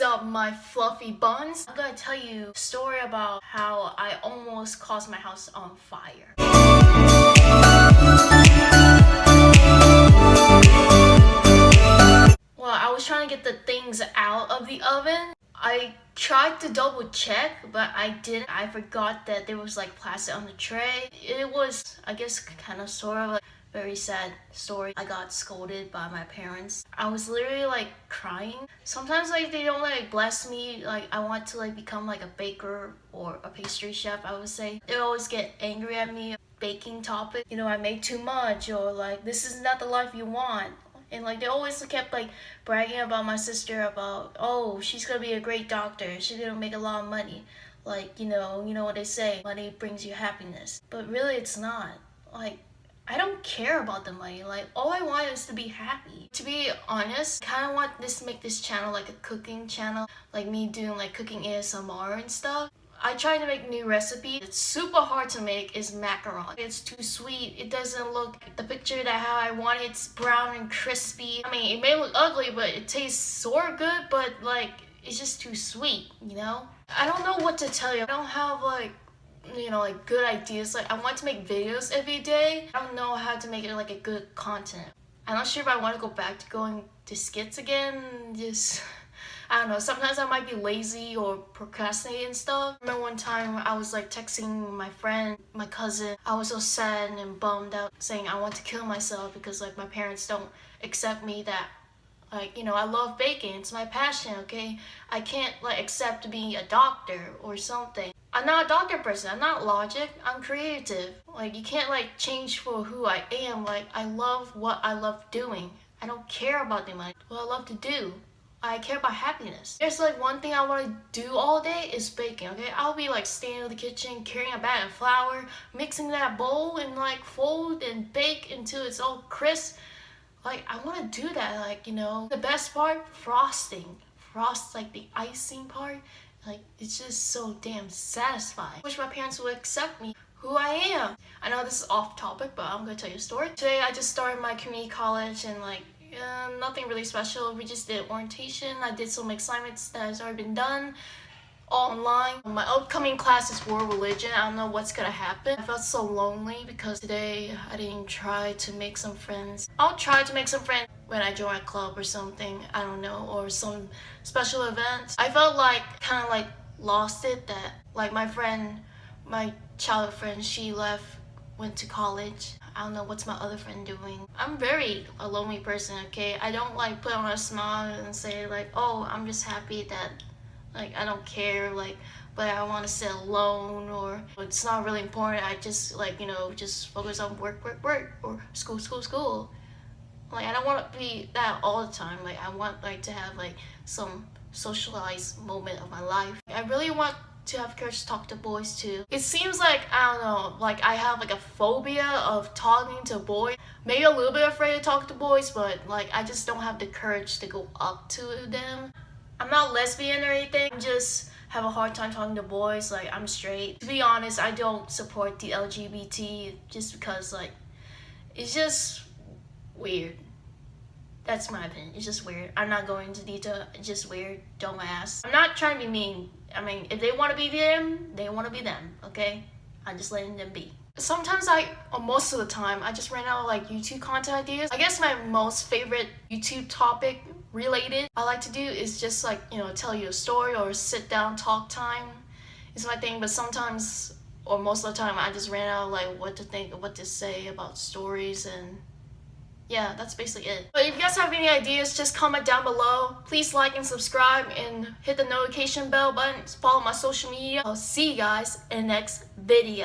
up my fluffy buns? I'm gonna tell you a story about how I almost caused my house on fire. Well, I was trying to get the things out of the oven. I tried to double check, but I didn't. I forgot that there was like plastic on the tray. It was, I guess, kind of sort of like very sad story. I got scolded by my parents. I was literally like crying. Sometimes like they don't like bless me. Like I want to like become like a baker or a pastry chef, I would say. They always get angry at me. Baking topic, you know, I make too much or like this is not the life you want and like they always kept like bragging about my sister about oh she's gonna be a great doctor she's gonna make a lot of money like you know you know what they say money brings you happiness but really it's not like I don't care about the money. Like, all I want is to be happy. To be honest, I kind of want this to make this channel like a cooking channel. Like me doing like cooking ASMR and stuff. I try to make new recipes. It's super hard to make is macaron. It's too sweet. It doesn't look the picture that how I want it. It's brown and crispy. I mean, it may look ugly, but it tastes of good, but like, it's just too sweet, you know? I don't know what to tell you. I don't have like you know like good ideas. Like I want to make videos every day. I don't know how to make it like a good content. I'm not sure if I want to go back to going to skits again. Just I don't know. Sometimes I might be lazy or procrastinate and stuff. I remember one time I was like texting my friend my cousin. I was so sad and bummed out saying I want to kill myself because like my parents don't accept me that like you know I love baking. It's my passion okay? I can't like accept being a doctor or something I'm not a doctor person. I'm not logic. I'm creative. Like, you can't, like, change for who I am. Like, I love what I love doing. I don't care about the money. What I love to do. I care about happiness. There's like one thing I want to do all day is baking, okay? I'll be like standing in the kitchen, carrying a bag of flour, mixing that bowl and like fold and bake until it's all crisp. Like, I want to do that, like, you know. The best part, frosting. Frost, like the icing part like, it's just so damn satisfying. I wish my parents would accept me who I am. I know this is off topic, but I'm gonna tell you a story. Today I just started my community college and like, uh, nothing really special. We just did orientation. I did some assignments that has already been done online. My upcoming class is world religion. I don't know what's gonna happen. I felt so lonely because today I didn't try to make some friends. I'll try to make some friends when I join a club or something, I don't know, or some special event. I felt like kind of like lost it that like my friend, my childhood friend, she left, went to college. I don't know what's my other friend doing. I'm very a lonely person, okay? I don't like put on a smile and say like, oh, I'm just happy that like I don't care like but I want to sit alone or it's not really important. I just like, you know, just focus on work, work, work or school, school, school like I don't want to be that all the time. Like I want like to have like some socialized moment of my life. I really want to have courage to talk to boys too. It seems like I don't know like I have like a phobia of talking to boys maybe a little bit afraid to talk to boys but like I just don't have the courage to go up to them. I'm not lesbian or anything. I'm just have a hard time talking to boys. Like I'm straight. To be honest I don't support the LGBT just because like it's just weird. That's my opinion. It's just weird. I'm not going into detail. It's just weird. Don't ask. I'm not trying to be mean. I mean, if they want to be them, they want to be them, okay? I'm just letting them be. Sometimes I, or most of the time, I just ran out of like YouTube content ideas. I guess my most favorite YouTube topic related I like to do is just like, you know, tell you a story or sit down talk time is my thing. But sometimes, or most of the time, I just ran out of like what to think, what to say about stories and yeah, that's basically it. But if you guys have any ideas, just comment down below. Please like and subscribe and hit the notification bell button. Follow my social media. I'll see you guys in the next video.